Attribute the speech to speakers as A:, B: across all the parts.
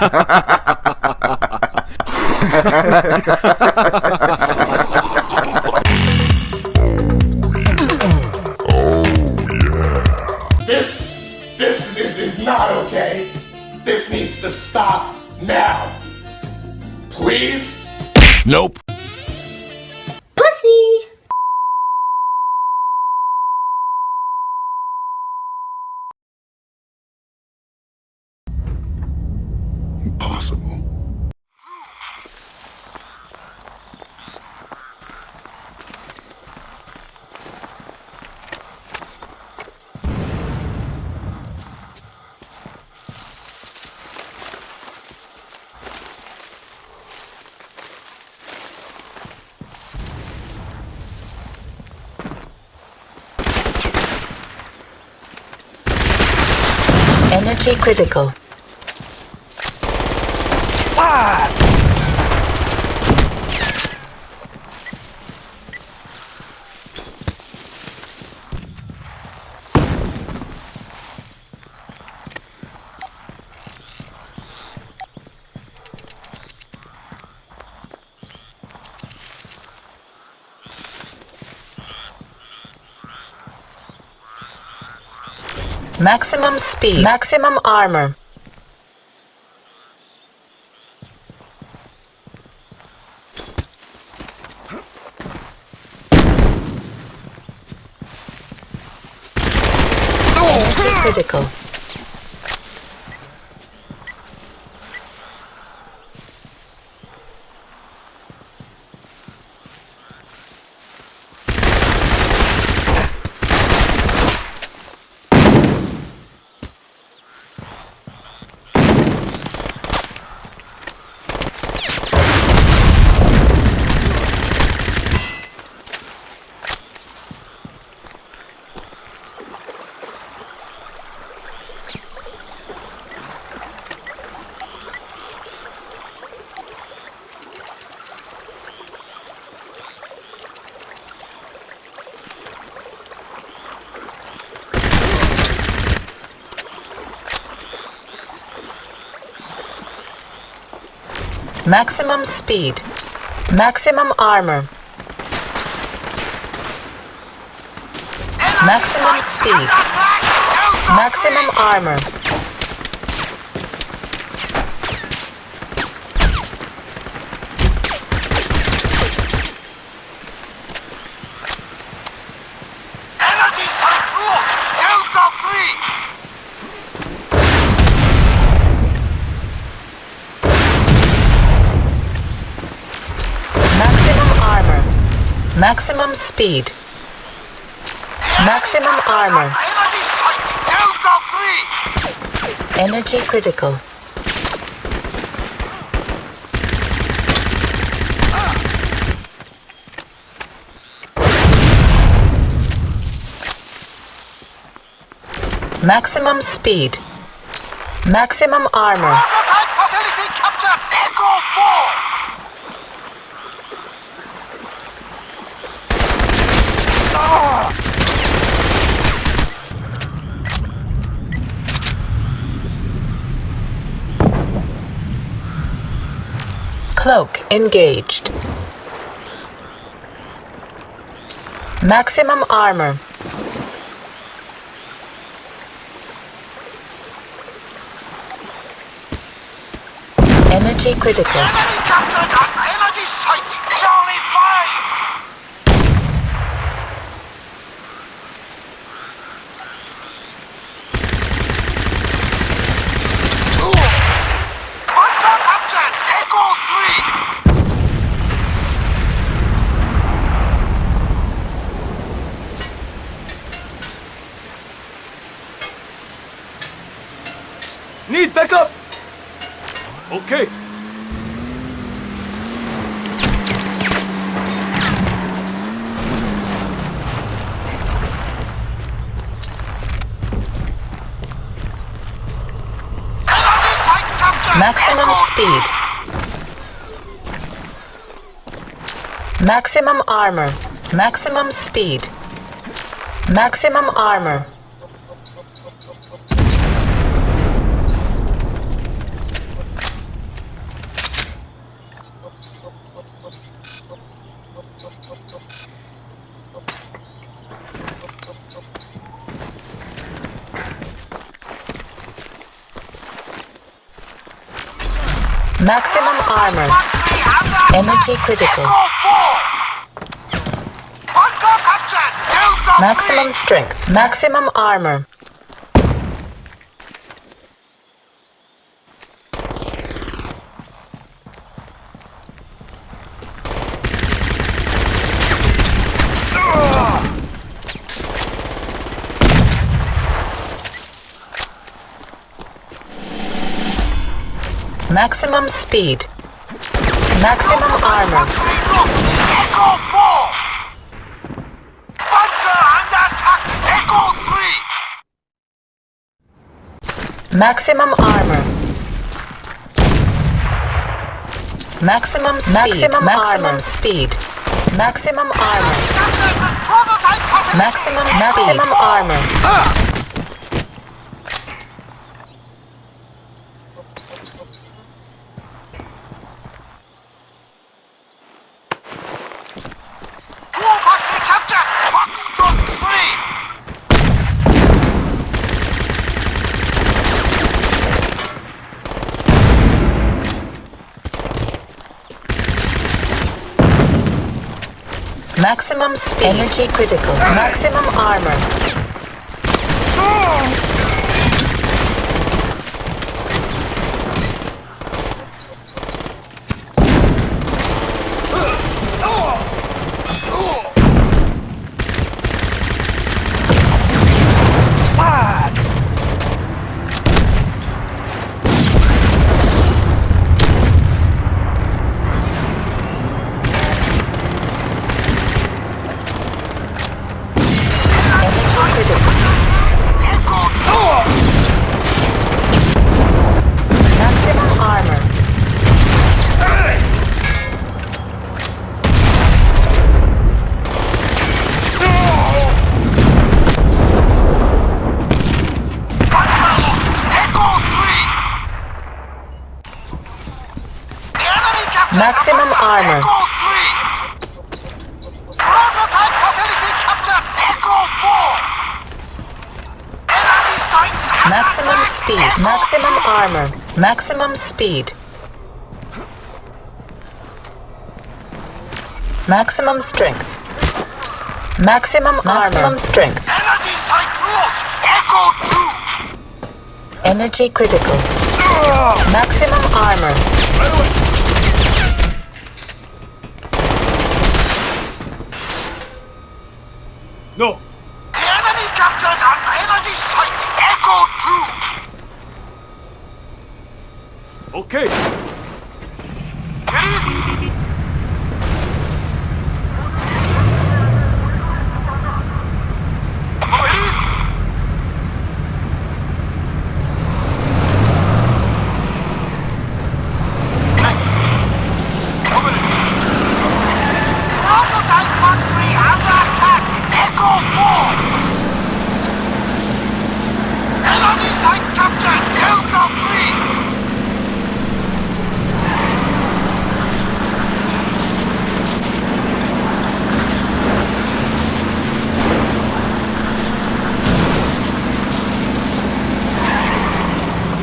A: planet?
B: Women.
C: This, this is, is not okay. This needs to stop now. Please?
D: Nope.
A: Pussy.
D: Impossible.
E: Energy critical. Maximum speed. Maximum armor. Energy critical. Maximum speed. Maximum armor. Maximum speed. Maximum armor.
C: Energy site lost! Delta 3!
E: Maximum armor. Maximum speed. Maximum armor.
C: Energy site! Delta 3!
E: Energy critical. Maximum speed. Maximum armor.
C: Prototype facility captured! Echo 4!
E: Cloak engaged. Maximum armor. Energy critical.
C: Charlie 5! Bunker captured! Echo 3!
F: Need backup! Okay.
C: Energy site captured!
E: Maximum speed. Maximum armor. Maximum speed. Maximum armor. Maximum armor. Energy critical.
C: Echo 4. Bunker captured. Delta
E: Maximum strength. Maximum armor. Maximum speed. Maximum armor.
C: Echo 4. Bunker under attack. Echo 3.
E: Maximum armor. Maximum speed. Maximum, armor. speed. Maximum armor.
C: Captured the prototype facility.
E: Maximum maximum armor.
C: War factory captured. Foxtrot 3.
E: Maximum speed. Energy critical. Maximum armor. Maximum. Maximum armor. Maximum speed. Maximum strength. Maximum armor. strength.
C: Energy site lost. Echo 2.
E: Energy critical. Maximum armor.
F: No.
C: The enemy captured an energy site. Echo 2.
F: Okay.
C: Get in. Come in. Next. Come in. Prototype factory under attack. Echo 4. Energy site captured. Delta 3.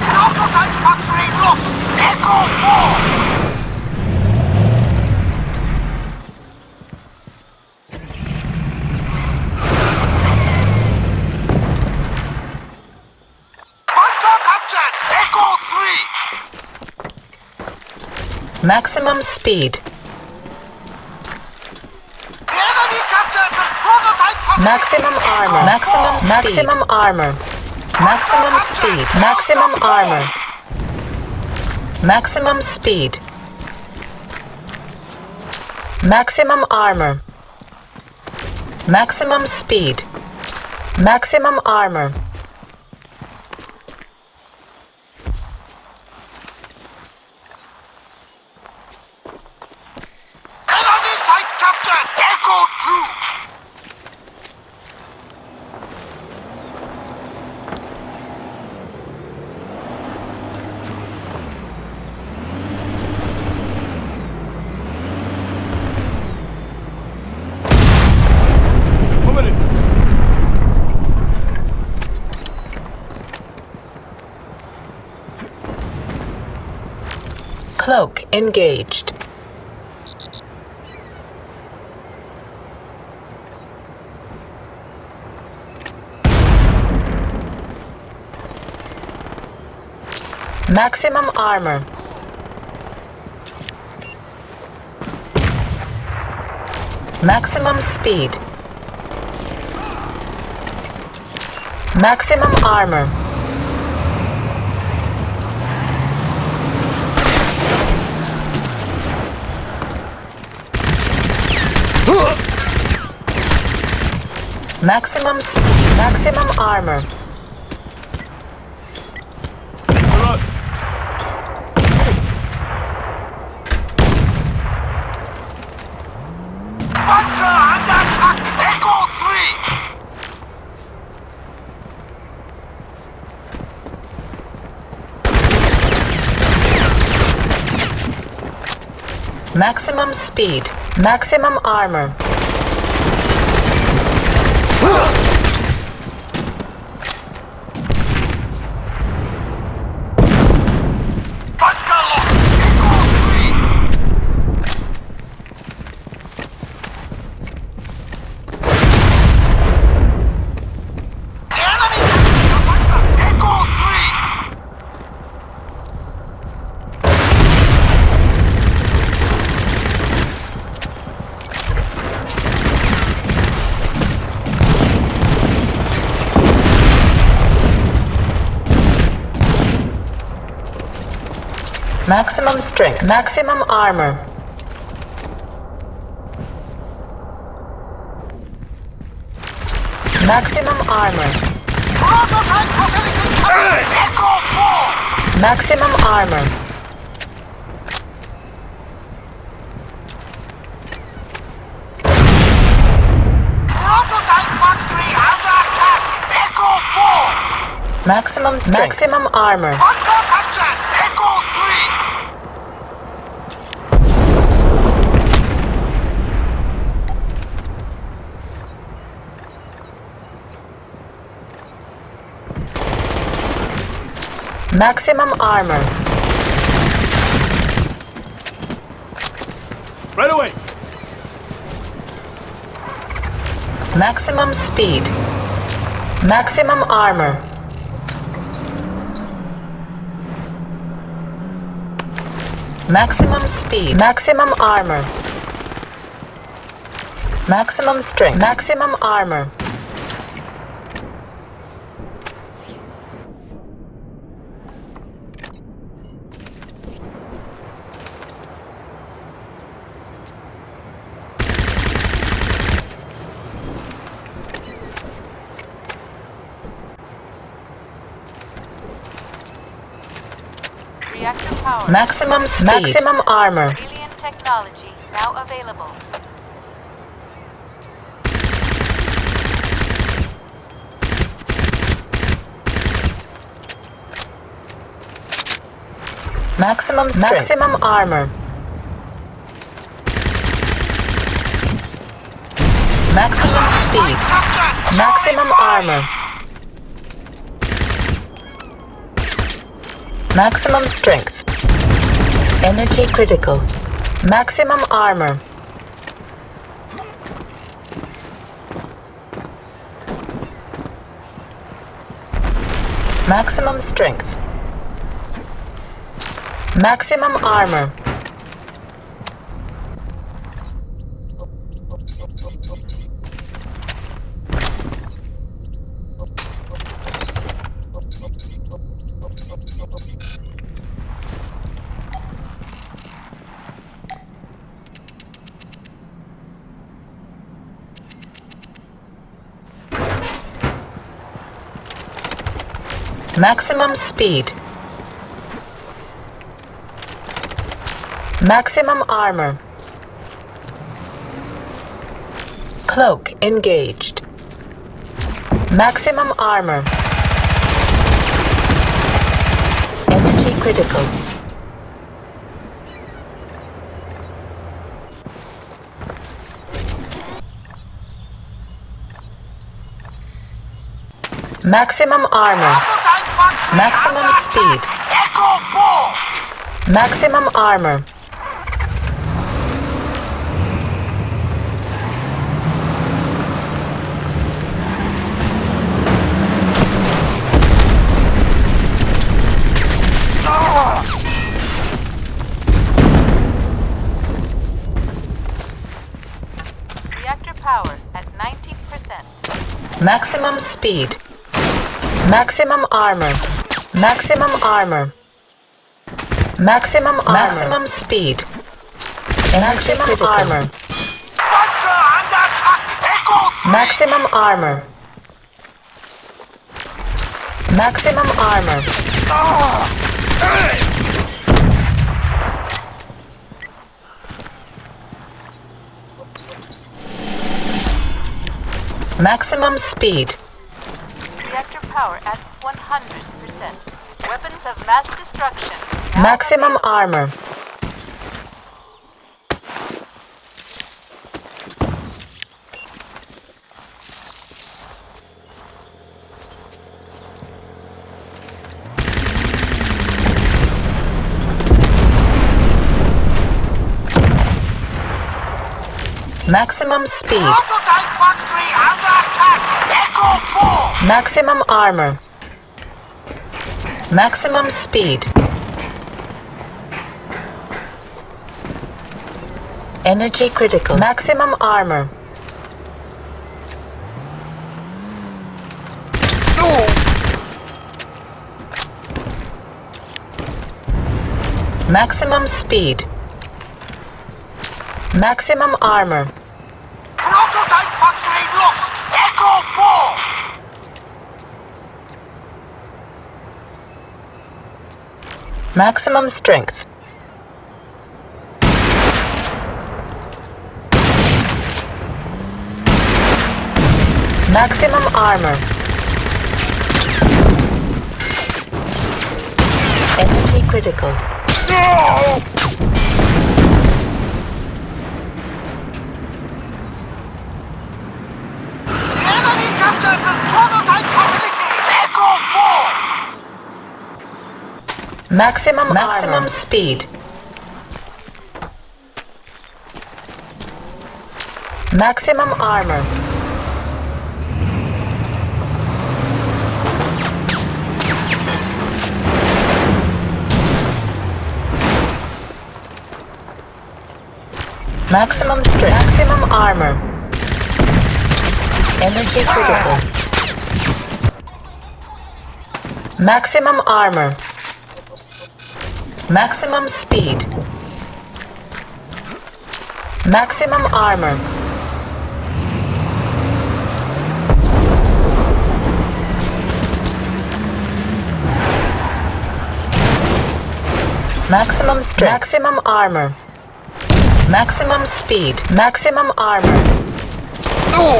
C: Prototype factory lost. Echo 4. Bunker captured. Echo 3.
E: Maximum speed.
C: The enemy captured the prototype facility.
E: Maximum armor. Maximum maximum armor. Maximum speed. Maximum armor. Maximum speed. Maximum armor. Maximum speed. Maximum armor.
C: Energy site captured. Echo 2.
F: Come in.
E: Cloak engaged. Maximum armor. Maximum speed. Maximum armor. Maximum maximum armor.
F: Alright.
C: Bunker under attack! Echo 3!
E: Maximum speed. Maximum armor. Maximum strength. Maximum armor. Maximum armor.
C: Prototype facility captured! Echo 4!
E: Maximum armor.
C: Prototype factory under attack! Echo 4!
E: Maximum strength. Maximum armor.
C: Bunker captured! Echo 3!
E: Maximum armor.
F: Right away.
E: Maximum speed. Maximum armor. Maximum speed. Maximum armor. Maximum strength. Maximum armor.
A: Reactor power.
E: Maximum speed. Maximum armor.
A: Alien technology now available.
E: Maximum strength. Maximum armor. Maximum speed. Maximum armor. Maximum strength. Energy critical. Maximum armor. Maximum strength. Maximum armor. Maximum speed. Maximum armor. Cloak engaged. Maximum armor. Energy critical. Maximum armor. Maximum speed.
C: Echo 4!
E: Maximum armor.
A: Reactor power at 90%.
E: Maximum speed. Maximum armor. Maximum armor. Maximum armor. Maximum speed. Maximum armor.
C: Bunker under attack! Echo 3!
E: Maximum armor. Maximum armor. Maximum speed.
A: Reactor power at 100%. Weapons of mass destruction.
E: Maximum armor. Maximum speed.
C: Prototype factory under attack! Echo 4!
E: Maximum armor. Maximum speed. Energy critical. Maximum armor. Maximum speed. Maximum armor.
C: Prototype factory lost! Echo 4!
E: Maximum strength. Maximum armor. Energy critical.
C: The enemy captured the prototype facility! Echo 4!
E: Maximum maximum speed. Maximum armor. Maximum strength. Maximum armor. Energy critical. Ah. Maximum armor. Maximum speed. Maximum armor. Maximum strength. Maximum armor. Maximum speed. Maximum armor.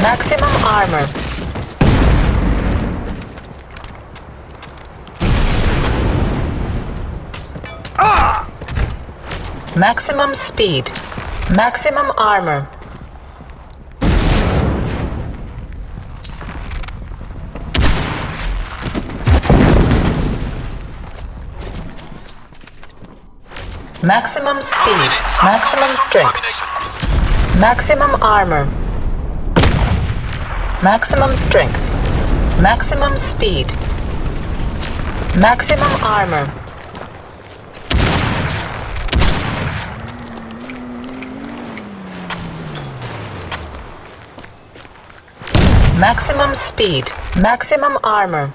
E: Maximum armor. Maximum speed. Maximum armor. Maximum speed. Maximum strength. Maximum armor. Maximum strength. Maximum speed. Maximum armor. Maximum speed. Maximum armor.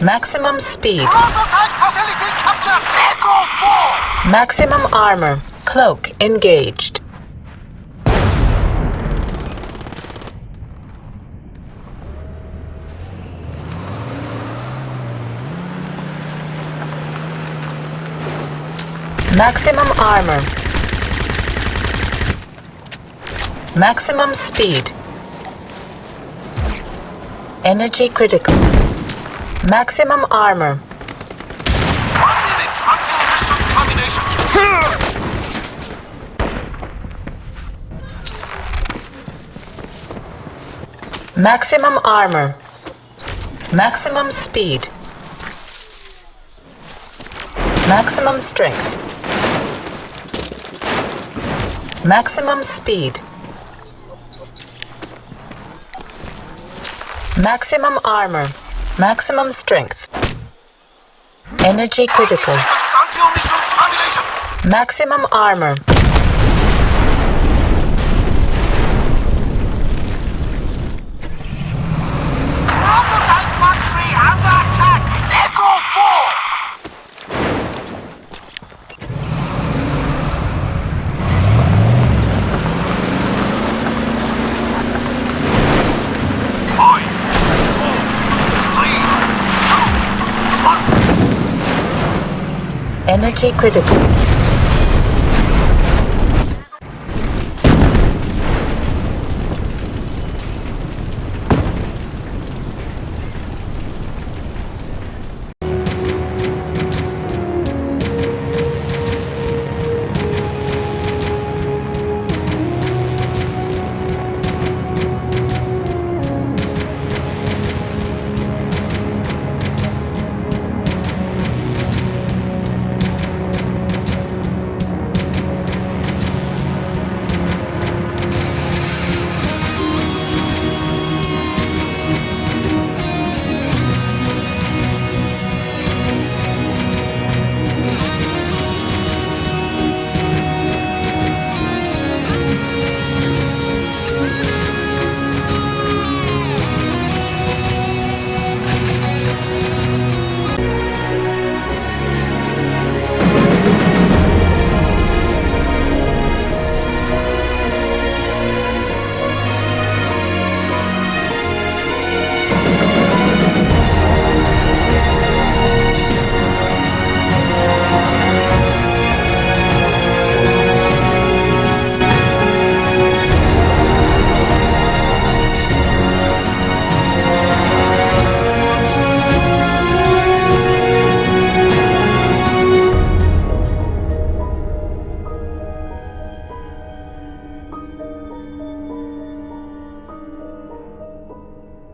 E: Maximum speed.
C: Prototype facility captured! Echo 4!
E: Maximum armor. Cloak engaged. Maximum armor. Maximum speed. Energy critical. Maximum armor.
C: One minute until mission termination.
E: Maximum armor. Maximum speed. Maximum strength. Maximum speed. Maximum armor. Maximum strength. Energy critical.
C: Seconds until mission termination.
E: Maximum armor.
C: Prototype factory under attack. Echo 4. Five, four, three, two, one.
E: Energy critical.